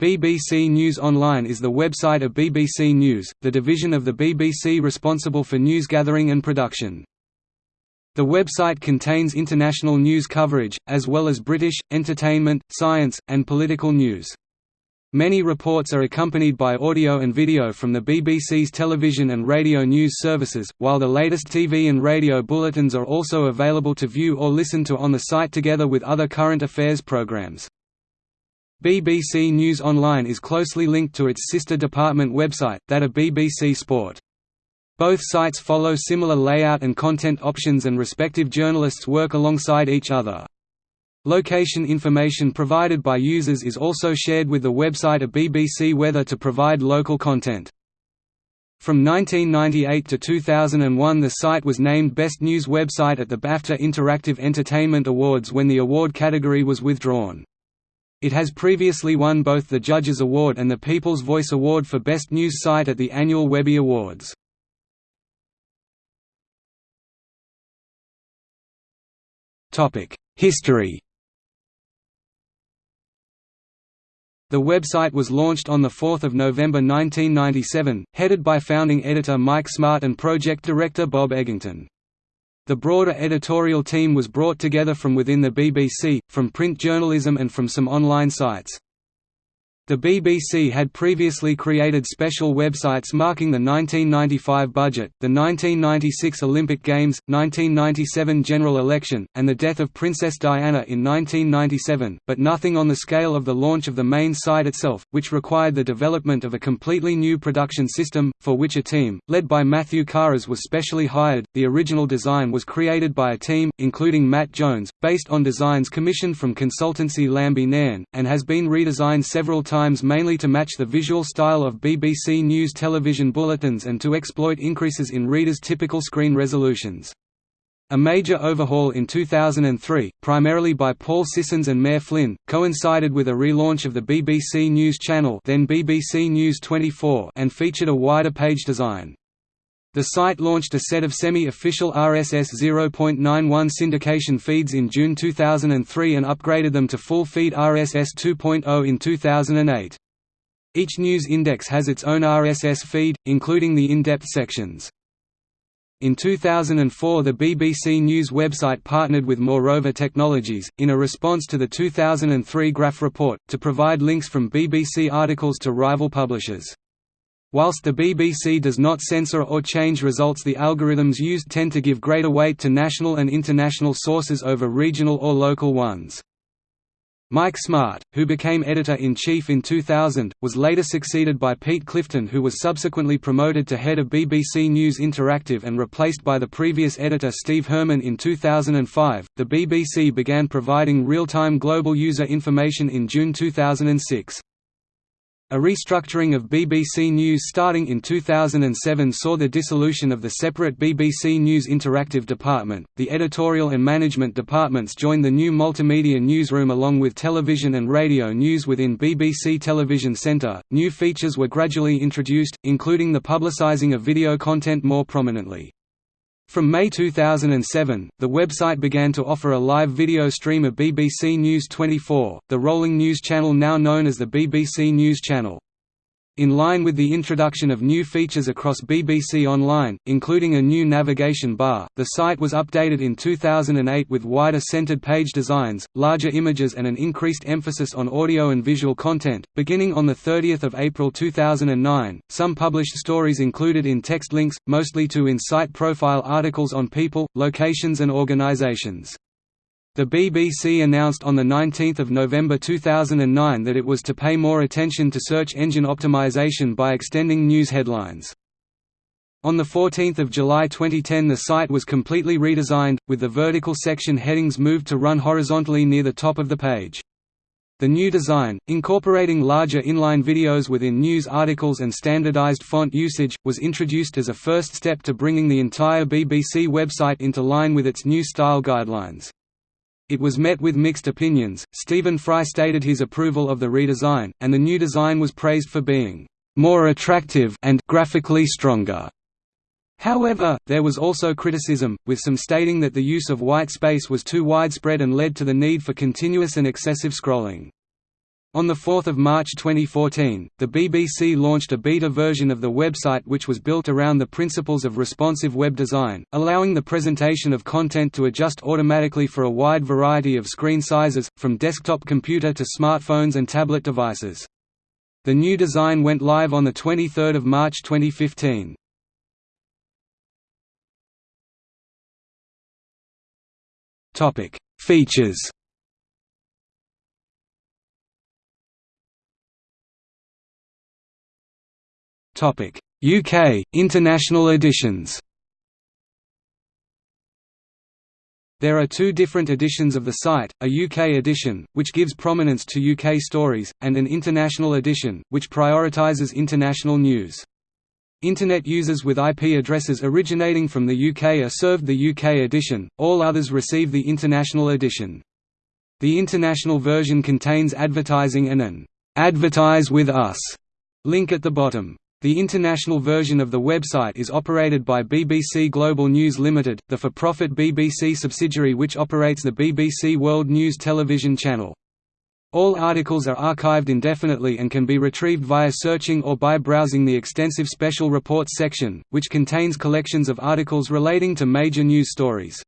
BBC News Online is the website of BBC News, the division of the BBC responsible for news gathering and production. The website contains international news coverage, as well as British, entertainment, science, and political news. Many reports are accompanied by audio and video from the BBC's television and radio news services, while the latest TV and radio bulletins are also available to view or listen to on the site together with other current affairs programmes. BBC News Online is closely linked to its sister department website, that of BBC Sport. Both sites follow similar layout and content options and respective journalists work alongside each other. Location information provided by users is also shared with the website of BBC Weather to provide local content. From 1998 to 2001 the site was named Best News Website at the BAFTA Interactive Entertainment Awards when the award category was withdrawn. It has previously won both the Judges Award and the People's Voice Award for Best News Site at the annual Webby Awards. History The website was launched on 4 November 1997, headed by founding editor Mike Smart and project director Bob Eggington. The broader editorial team was brought together from within the BBC, from print journalism and from some online sites. The BBC had previously created special websites marking the 1995 budget, the 1996 Olympic Games, 1997 general election, and the death of Princess Diana in 1997, but nothing on the scale of the launch of the main site itself, which required the development of a completely new production system, for which a team, led by Matthew Karas was specially hired. The original design was created by a team, including Matt Jones, based on designs commissioned from consultancy Lambie Nairn, and has been redesigned several times times mainly to match the visual style of BBC News television bulletins and to exploit increases in readers' typical screen resolutions. A major overhaul in 2003, primarily by Paul Sissons and Maire Flynn, coincided with a relaunch of the BBC News Channel then BBC News 24 and featured a wider page design. The site launched a set of semi-official RSS 0.91 syndication feeds in June 2003 and upgraded them to full-feed RSS 2.0 in 2008. Each news index has its own RSS feed, including the in-depth sections. In 2004 the BBC News website partnered with Moreover Technologies, in a response to the 2003 Graf report, to provide links from BBC articles to rival publishers. Whilst the BBC does not censor or change results the algorithms used tend to give greater weight to national and international sources over regional or local ones. Mike Smart, who became editor-in-chief in 2000, was later succeeded by Pete Clifton who was subsequently promoted to head of BBC News Interactive and replaced by the previous editor Steve Herrmann in 2005. The BBC began providing real-time global user information in June 2006. A restructuring of BBC News starting in 2007 saw the dissolution of the separate BBC News Interactive department. The editorial and management departments joined the new multimedia newsroom along with television and radio news within BBC Television Centre. New features were gradually introduced, including the publicising of video content more prominently. From May 2007, the website began to offer a live video stream of BBC News 24, the rolling news channel now known as the BBC News Channel. In line with the introduction of new features across BBC Online, including a new navigation bar, the site was updated in 2008 with wider centered page designs, larger images and an increased emphasis on audio and visual content. Beginning on 30 April 2009, some published stories included in text links, mostly to in-site profile articles on people, locations and organizations. The BBC announced on 19 November 2009 that it was to pay more attention to search engine optimization by extending news headlines. On 14 July 2010 the site was completely redesigned, with the vertical section headings moved to run horizontally near the top of the page. The new design, incorporating larger inline videos within news articles and standardized font usage, was introduced as a first step to bringing the entire BBC website into line with its new style guidelines. It was met with mixed opinions. Stephen Fry stated his approval of the redesign, and the new design was praised for being more attractive and graphically stronger. However, there was also criticism, with some stating that the use of white space was too widespread and led to the need for continuous and excessive scrolling. On 4 March 2014, the BBC launched a beta version of the website which was built around the principles of responsive web design, allowing the presentation of content to adjust automatically for a wide variety of screen sizes, from desktop computer to smartphones and tablet devices. The new design went live on 23 March 2015. Features UK international editions. There are two different editions of the site, a UK edition, which gives prominence to UK stories, and an international edition, which prioritises international news. Internet users with IP addresses originating from the UK are served the UK edition, all others receive the international edition. The international version contains advertising and an "'Advertise with Us' link at the bottom. The international version of the website is operated by BBC Global News Limited, the for-profit BBC subsidiary which operates the BBC World News television channel. All articles are archived indefinitely and can be retrieved via searching or by browsing the extensive Special Reports section, which contains collections of articles relating to major news stories.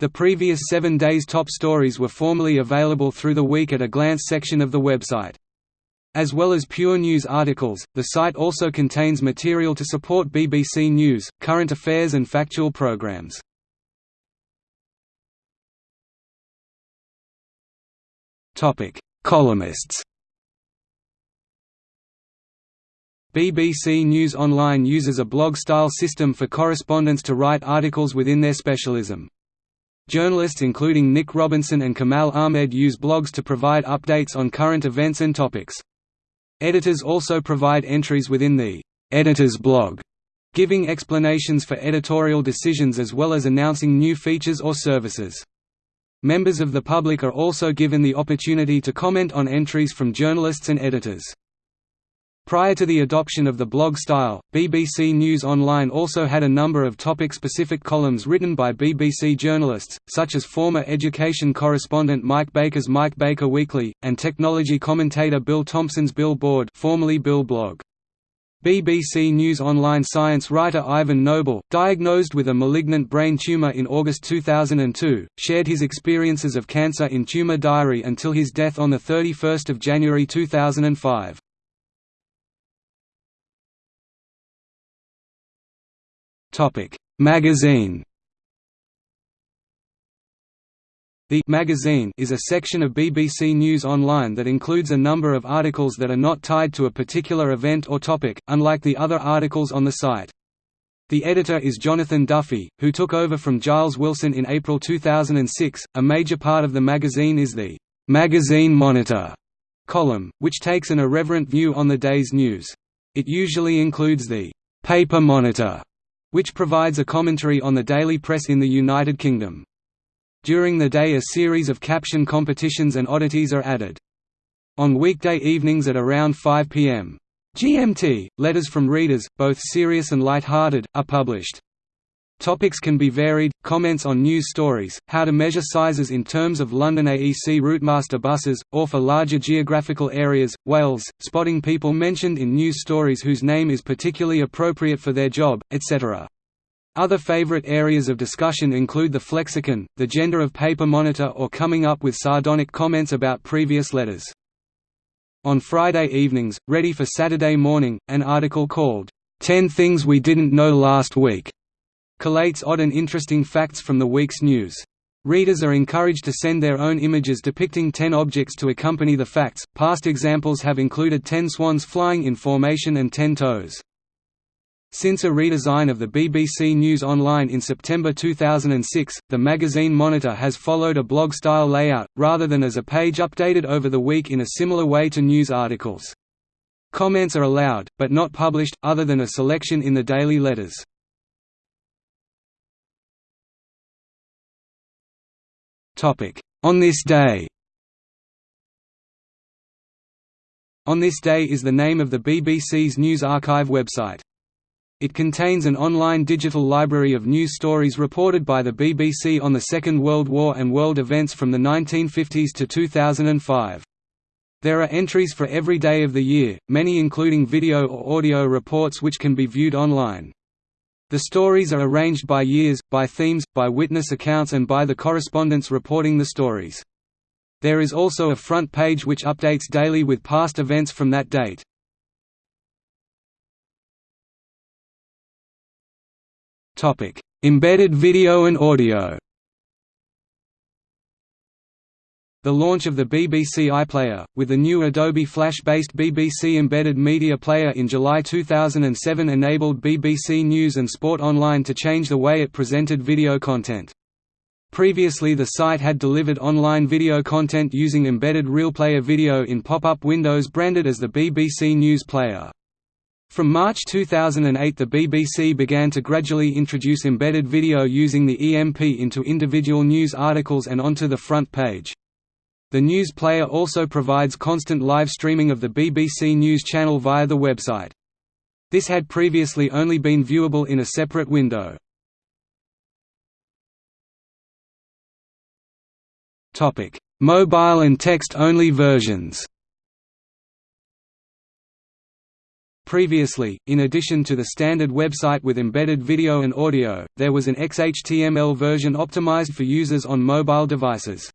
The previous seven days' top stories were formerly available through the Week at a Glance section of the website. As well as pure news articles, the site also contains material to support BBC News, current affairs and factual programs. Columnists BBC News Online uses a blog-style system for correspondents to write articles within their specialism. Journalists including Nick Robinson and Kamal Ahmed use blogs to provide updates on current events and topics. Editors also provide entries within the editor's blog, giving explanations for editorial decisions as well as announcing new features or services. Members of the public are also given the opportunity to comment on entries from journalists and editors. Prior to the adoption of the blog style, BBC News Online also had a number of topic-specific columns written by BBC journalists, such as former education correspondent Mike Baker's Mike Baker Weekly, and technology commentator Bill Thompson's Bill Board formerly Bill Blog. BBC News Online science writer Ivan Noble, diagnosed with a malignant brain tumour in August 2002, shared his experiences of cancer in Tumour Diary until his death on 31 January 2005. Magazine. The magazine is a section of BBC News Online that includes a number of articles that are not tied to a particular event or topic, unlike the other articles on the site. The editor is Jonathan Duffy, who took over from Giles Wilson in April 2006. A major part of the magazine is the Magazine Monitor column, which takes an irreverent view on the day's news. It usually includes the Paper Monitor which provides a commentary on the daily press in the United Kingdom. During the day a series of caption competitions and oddities are added. On weekday evenings at around 5 p.m. GMT, letters from readers, both serious and light-hearted, are published. Topics can be varied, comments on news stories, how to measure sizes in terms of London AEC Routemaster buses, or for larger geographical areas, Wales, spotting people mentioned in news stories whose name is particularly appropriate for their job, etc. Other favorite areas of discussion include the flexicon, the gender of paper monitor or coming up with sardonic comments about previous letters. On Friday evenings, ready for Saturday morning, an article called, 10 Things We Didn't Know Last Week collates odd and interesting facts from the week's news. Readers are encouraged to send their own images depicting ten objects to accompany the facts. Past examples have included ten swans flying in formation and ten toes. Since a redesign of the BBC News Online in September 2006, the magazine Monitor has followed a blog-style layout, rather than as a page updated over the week in a similar way to news articles. Comments are allowed, but not published, other than a selection in the daily letters. On this day On this day is the name of the BBC's News Archive website. It contains an online digital library of news stories reported by the BBC on the Second World War and world events from the 1950s to 2005. There are entries for every day of the year, many including video or audio reports which can be viewed online. The stories are arranged by years, by themes, by witness accounts and by the correspondents reporting the stories. There is also a front page which updates daily with past events from that date. Embedded video and audio The launch of the BBC iPlayer, with the new Adobe Flash-based BBC Embedded Media Player in July 2007 enabled BBC News and Sport Online to change the way it presented video content. Previously the site had delivered online video content using embedded RealPlayer video in pop-up windows branded as the BBC News Player. From March 2008 the BBC began to gradually introduce embedded video using the EMP into individual news articles and onto the front page. The News Player also provides constant live streaming of the BBC News channel via the website. This had previously only been viewable in a separate window. Mobile and text-only versions Previously, in addition to the standard website with embedded video and audio, there was an XHTML version optimized for users on mobile devices.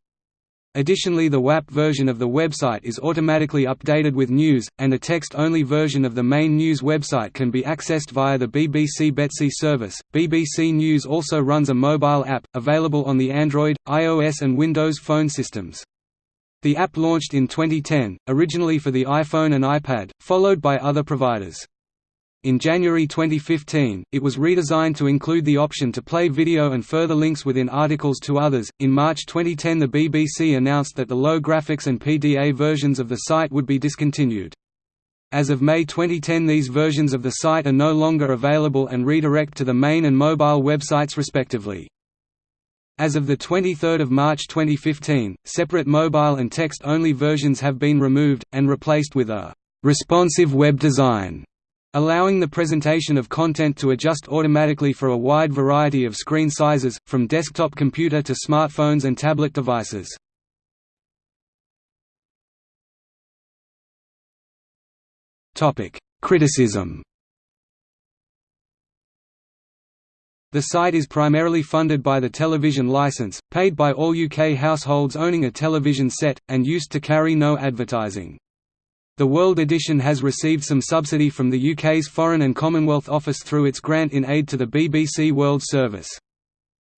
Additionally the WAP version of the website is automatically updated with news, and a text-only version of the main news website can be accessed via the BBC Betsie service. BBC News also runs a mobile app, available on the Android, iOS and Windows phone systems. The app launched in 2010, originally for the iPhone and iPad, followed by other providers. In January 2015, it was redesigned to include the option to play video and further links within articles to others. In March 2010, the BBC announced that the low graphics and PDA versions of the site would be discontinued. As of May 2010, these versions of the site are no longer available and redirect to the main and mobile websites respectively. As of 23 March 2015, separate mobile and text-only versions have been removed, and replaced with a «responsive web design» allowing the presentation of content to adjust automatically for a wide variety of screen sizes, from desktop computer to smartphones and tablet devices. Criticism The site is primarily funded by the television licence, paid by all UK households owning a television set, and used to carry no advertising. The World Edition has received some subsidy from the UK's Foreign and Commonwealth Office through its grant in aid to the BBC World Service.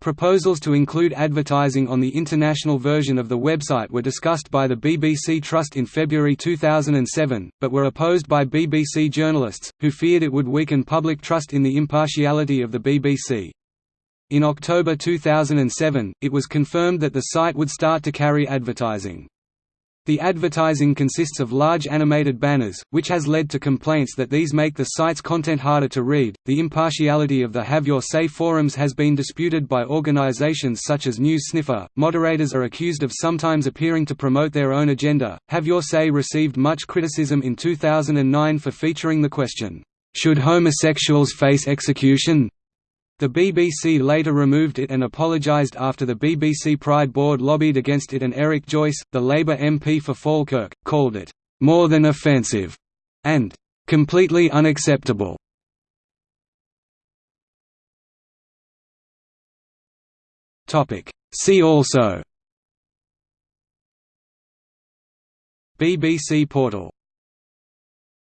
Proposals to include advertising on the international version of the website were discussed by the BBC Trust in February 2007, but were opposed by BBC journalists, who feared it would weaken public trust in the impartiality of the BBC. In October 2007, it was confirmed that the site would start to carry advertising. The advertising consists of large animated banners, which has led to complaints that these make the site's content harder to read. The impartiality of the Have Your Say forums has been disputed by organizations such as News Sniffer. Moderators are accused of sometimes appearing to promote their own agenda. Have Your Say received much criticism in 2009 for featuring the question, Should homosexuals face execution? The BBC later removed it and apologised after the BBC Pride Board lobbied against it and Eric Joyce, the Labour MP for Falkirk, called it, "...more than offensive," and "...completely unacceptable." See also. BBC portal